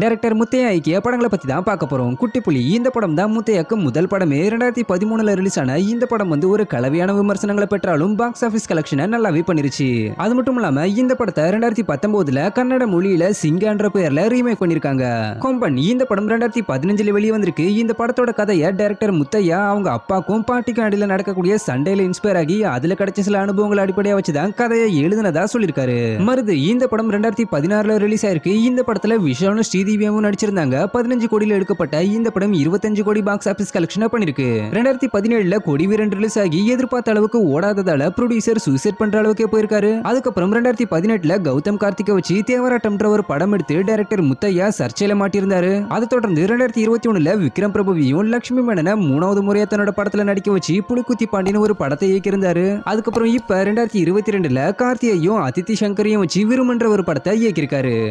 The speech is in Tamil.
டைரக்டர் முத்தையா ஐக்கிய படங்களை பத்தி தான் பார்க்க போகிறோம் குட்டி புலி இந்த படம் தான் முத்தையாக்கு முதல் படமே. ரெண்டாயிரத்தி பதிமூணுல ரிலீஸ் ஆன இந்த படம் வந்து ஒரு கலவையான விமர்சனங்களை பெற்றாலும் பாக்ஸ் ஆஃபீஸ் கலெக்ஷனை நல்லாவே பண்ணிருச்சு. அது மட்டும் இல்லாம இந்த படத்தை ரெண்டாயிரத்தி பத்தொன்பதுல கன்னட மொழியில சிங்கான்ற பெயர்ல ரீமேக் பண்ணிருக்காங்க. கொம்பன் இந்த படம் ரெண்டாயிரத்தி பதினஞ்சில் வெளியே வந்திருக்கு. இந்த படத்தோட கதையை டைரக்டர் முத்தையா அவங்க அப்பாக்கும் பாட்டிக்கும் அடியில் நடக்கக்கூடிய சண்டையில் இன்ஸ்பயர் ஆகி அதுல கிடைச்ச சில அனுபவங்களை அடிப்படையாக வச்சு தான் கதையை எழுதுனதா சொல்லியிருக்காரு மருது இந்த படம் ரெண்டாயிரத்தி பதினாறுல ரிலீஸ் ஆயிருக்கு. இந்த படத்துல விஷாலும் திவ்யாவும் நடிச்சிருந்தாங்க. பதினஞ்சு கோடியில் எடுக்கப்பட்ட இந்த படம் இருபத்தஞ்சு கோடி பாக்ஸ் ஆபீஸ் கலெக்ஷனா பண்ணிருக்கு. ரெண்டாயிரத்தி பதினேழுல கொடி வீரன் ரிலீஸ் ஆகி எதிர்பார்த்த அளவுக்கு ஓடாததால ப்ரொடியூசர் சூசைட் பண்ற அளவுக்கே போயிருக்காரு. அதுக்கப்புறம் ரெண்டாயிரத்தி பதினெட்டுல கௌதம் கார்த்திகை வச்சு தேவராட்டம்ன்ற ஒரு படம் எடுத்து டைரக்டர் முத்தையா சர்ச்சையில மாட்டியிருந்தாரு. அதை தொடர்ந்து ரெண்டாயிரத்தி இருபத்தி ஒண்ணுல விக்ரம் பிரபுவையும் லட்சுமி மேனனை மூணாவது முறையா தன்னோட படத்துல நடிக்க வச்சு புலிக்குத்தி பாண்டியன் ஒரு படத்தை இயக்கியிருந்தாரு. அதுக்கப்புறம் இப்ப ரெண்டாயிரத்தி இருபத்தி ரெண்டுல கார்த்தியையும் அதித்தி சங்கரையும் வச்சு விரும்புன்ற ஒரு படத்தை இயக்கியிருக்காரு.